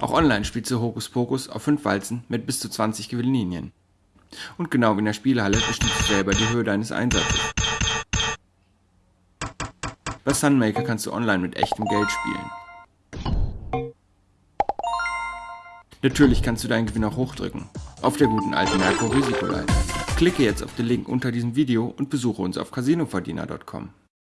Auch online spielst du Hokus Pokus auf 5 Walzen mit bis zu 20 Gewinnlinien. Und genau wie in der Spielhalle bestimmst du selber die Höhe deines Einsatzes. Bei Sunmaker kannst du online mit echtem Geld spielen. Natürlich kannst du deinen Gewinn auch hochdrücken. Auf der guten alten Merkur Risikoleiter. Klicke jetzt auf den Link unter diesem Video und besuche uns auf casinoverdiener.com.